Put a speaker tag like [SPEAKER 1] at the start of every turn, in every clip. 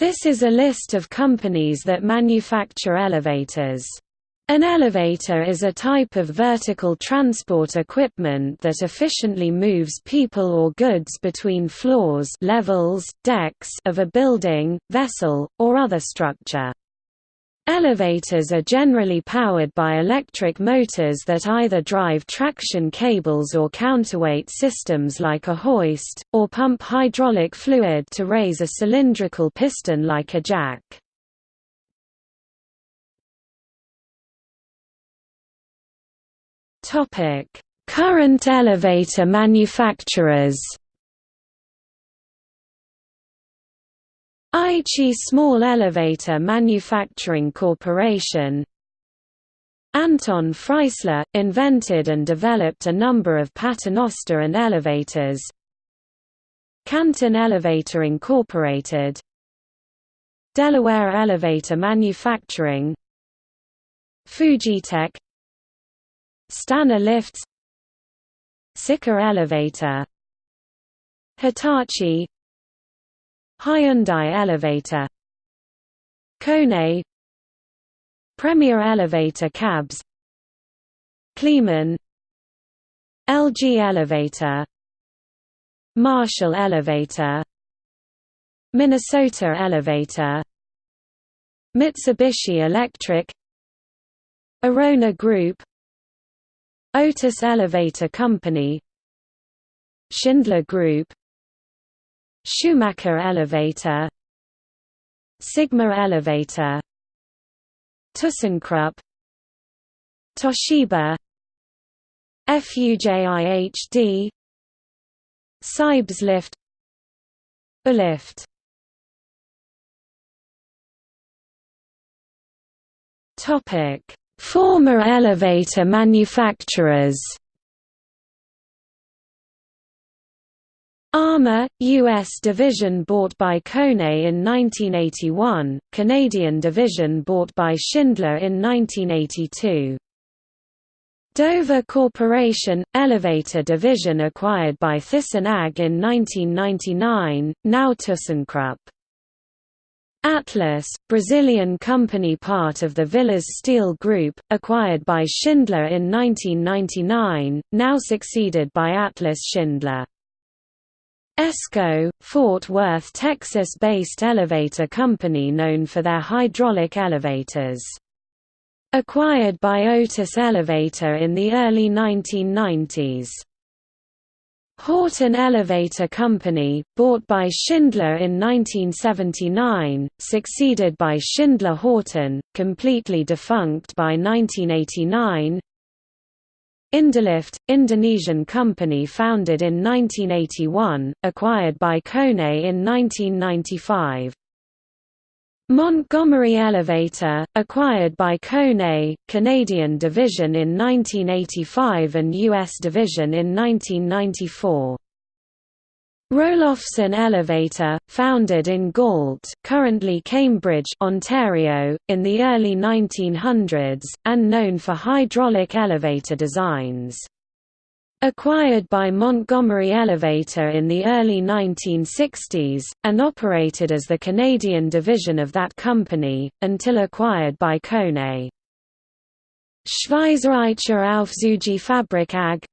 [SPEAKER 1] This is a list of companies that manufacture elevators. An elevator is a type of vertical transport equipment that efficiently moves people or goods between floors levels, decks of a building, vessel, or other structure. Elevators are generally powered by electric motors that either drive traction cables or counterweight systems like a hoist, or pump hydraulic fluid to raise a cylindrical piston like a jack. Current elevator manufacturers Aichi Small Elevator Manufacturing Corporation. Anton Freissler, invented and developed a number of paternoster and elevators. Canton Elevator Incorporated. Delaware Elevator Manufacturing. Fujitec Stannah Lifts. Sika Elevator. Hitachi Hyundai Elevator. Kone. Premier Elevator Cabs. Kleemann LG Elevator. Marshall Elevator. Minnesota Elevator. Mitsubishi Electric. Orona Group. Otis Elevator Company. Schindler Group Schumacher elevator Sigma elevator ThyssenKrupp Toshiba FUJIHD Seibs lift Ulift Topic. Former elevator manufacturers Armor, U.S. division bought by Kone in 1981, Canadian division bought by Schindler in 1982. Dover Corporation, elevator division acquired by Thyssen-AG in 1999, now ThyssenKrupp. Atlas, Brazilian company part of the Villas Steel Group, acquired by Schindler in 1999, now succeeded by Atlas Schindler. ESCO, Fort Worth, Texas-based elevator company known for their hydraulic elevators. Acquired by Otis Elevator in the early 1990s. Horton Elevator Company, bought by Schindler in 1979, succeeded by Schindler Horton, completely defunct by 1989 Indolift, Indonesian company founded in 1981, acquired by Kone in 1995. Montgomery Elevator, acquired by Kone, Canadian division in 1985 and U.S. division in 1994. Roelofsen Elevator, founded in Galt currently Cambridge, Ontario, in the early 1900s, and known for hydraulic elevator designs. Acquired by Montgomery Elevator in the early 1960s, and operated as the Canadian division of that company, until acquired by Kone. Schweizerische Aufzügefabrik AG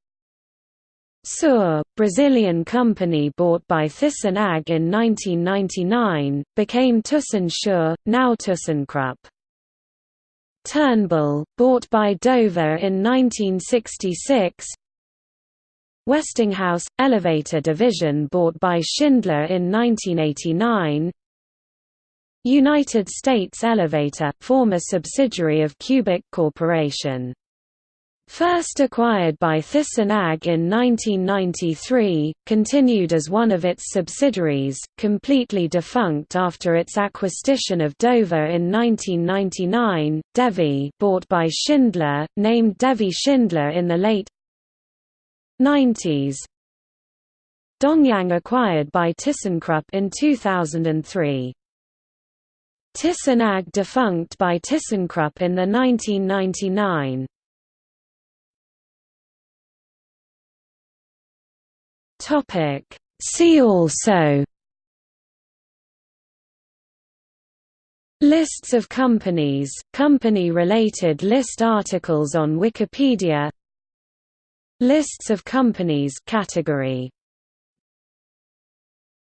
[SPEAKER 1] Sur, Brazilian company bought by Thyssen-AG in 1999, became Thyssen now ThyssenKrupp. Turnbull, bought by Dover in 1966 Westinghouse – Elevator Division bought by Schindler in 1989 United States Elevator, former subsidiary of Cubic Corporation First acquired by Thyssen-AG in 1993, continued as one of its subsidiaries, completely defunct after its acquisition of Dover in 1999, Devi bought by Schindler, named Devi Schindler in the late 90s. Dongyang acquired by ThyssenKrupp in 2003. Thyssen-AG defunct by ThyssenKrupp in the 1999. Topic. See also Lists of companies, company-related list articles on Wikipedia. Lists of companies. Category